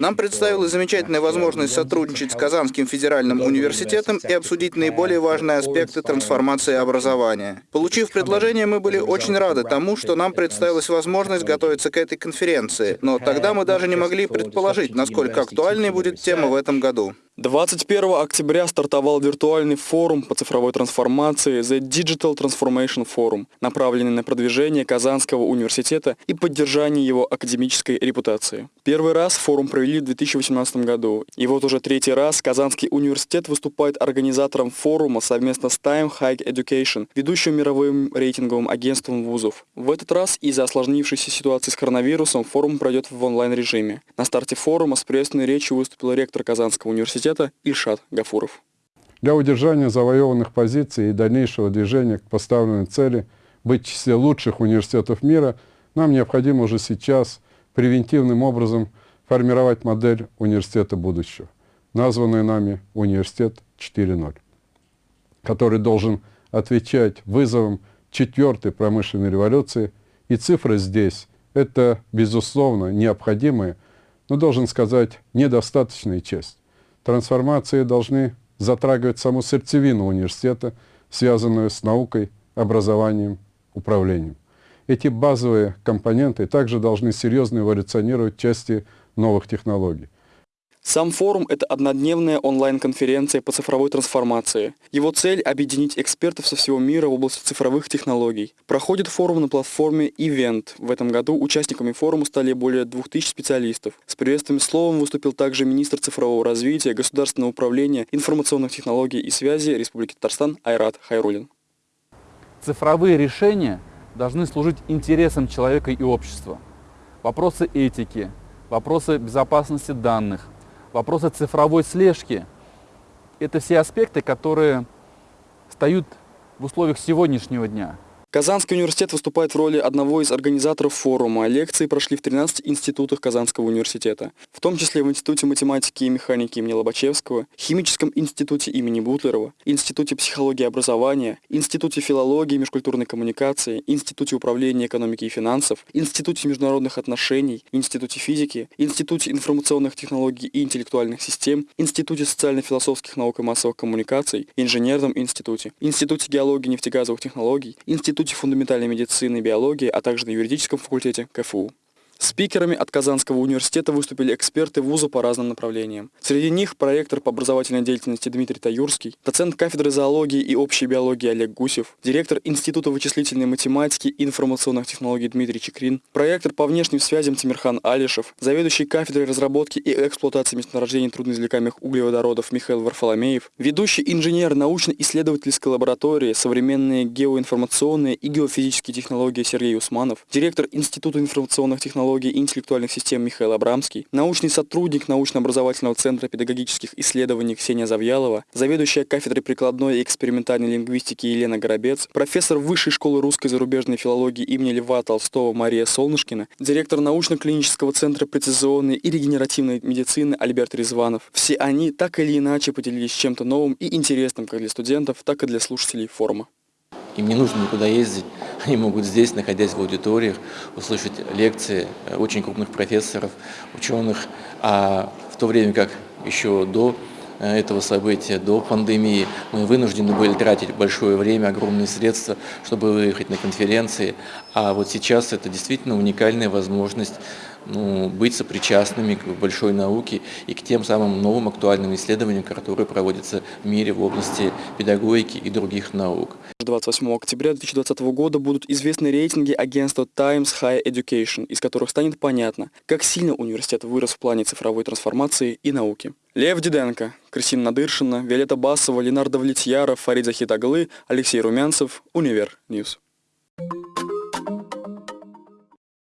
Нам представилась замечательная возможность сотрудничать с Казанским федеральным университетом и обсудить наиболее важные аспекты трансформации образования. Получив предложение, мы были очень рады тому, что нам представилась возможность готовиться к этой конференции, но тогда мы даже не могли предположить, насколько актуальной будет тема в этом году. 21 октября стартовал виртуальный форум по цифровой трансформации The Digital Transformation Forum, направленный на продвижение Казанского университета и поддержание его академической репутации. Первый раз форум провели в 2018 году, и вот уже третий раз Казанский университет выступает организатором форума совместно с Time High Education, ведущим мировым рейтинговым агентством вузов. В этот раз из-за осложнившейся ситуации с коронавирусом форум пройдет в онлайн-режиме. На старте форума с приветственной речью выступил ректор Казанского университета университета Ильшат Гафуров. Для удержания завоеванных позиций и дальнейшего движения к поставленной цели быть в числе лучших университетов мира, нам необходимо уже сейчас превентивным образом формировать модель университета будущего, названную нами «Университет 4.0», который должен отвечать вызовам четвертой промышленной революции, и цифры здесь – это, безусловно, необходимая, но, должен сказать, недостаточная часть. Трансформации должны затрагивать саму сердцевину университета, связанную с наукой, образованием, управлением. Эти базовые компоненты также должны серьезно эволюционировать части новых технологий. Сам форум – это однодневная онлайн-конференция по цифровой трансформации. Его цель – объединить экспертов со всего мира в области цифровых технологий. Проходит форум на платформе Event. В этом году участниками форума стали более 2000 специалистов. С приветственным словом выступил также министр цифрового развития, государственного управления, информационных технологий и связи Республики Татарстан Айрат Хайрулин. Цифровые решения должны служить интересам человека и общества. Вопросы этики, вопросы безопасности данных, вопросы цифровой слежки – это все аспекты, которые встают в условиях сегодняшнего дня. Казанский университет выступает в роли одного из организаторов форума. Лекции прошли в 13 институтах Казанского университета, в том числе в Институте математики и механики имени Лобачевского, Химическом институте имени Бутлерова, Институте психологии и образования, Институте филологии и межкультурной коммуникации, Институте управления экономики и финансов, Институте международных отношений, Институте физики, Институте информационных технологий и интеллектуальных систем, Институте социально-философских наук и массовых коммуникаций, Инженерном институте, Институте геологии и нефтегазовых технологий, Институте Институте фундаментальной медицины и биологии, а также на юридическом факультете КФУ. Спикерами от Казанского университета выступили эксперты вуза по разным направлениям. Среди них проректор по образовательной деятельности Дмитрий Таюрский, доцент кафедры зоологии и общей биологии Олег Гусев, директор Института вычислительной математики и информационных технологий Дмитрий Чекрин, проектор по внешним связям Тимирхан Алишев, заведующий кафедрой разработки и эксплуатации месторождений трудноизвлекаемых углеводородов Михаил Варфоломеев, ведущий инженер научно-исследовательской лаборатории современные геоинформационные и геофизические технологии Сергей Усманов, директор Института информационных технологий технологий и интеллектуальных систем Михаил Абрамский, научный сотрудник научно-образовательного центра педагогических исследований Ксения Завьялова, заведующая кафедрой прикладной и экспериментальной лингвистики Елена Горобец, профессор Высшей школы русской зарубежной филологии имени Льва Толстого Мария Солнышкина, директор научно-клинического центра прецизионной и регенеративной медицины Альберт Резванов. Все они так или иначе поделились чем-то новым и интересным как для студентов, так и для слушателей форума. Им не нужно никуда ездить, они могут здесь, находясь в аудиториях, услышать лекции э, очень крупных профессоров, ученых, а в то время как еще до э, этого события, до пандемии, мы вынуждены были тратить большое время, огромные средства, чтобы выехать на конференции, а вот сейчас это действительно уникальная возможность ну, быть сопричастными к большой науке и к тем самым новым актуальным исследованиям, которые проводятся в мире в области педагогики и других наук. 28 октября 2020 года будут известны рейтинги агентства Times Higher Education, из которых станет понятно, как сильно университет вырос в плане цифровой трансформации и науки. Лев Диденко, Кристина Надыршина, Виолетта Басова, Ленар Довлетьяров, Фарид Захитаглы, Алексей Румянцев, Univer News. Thank you.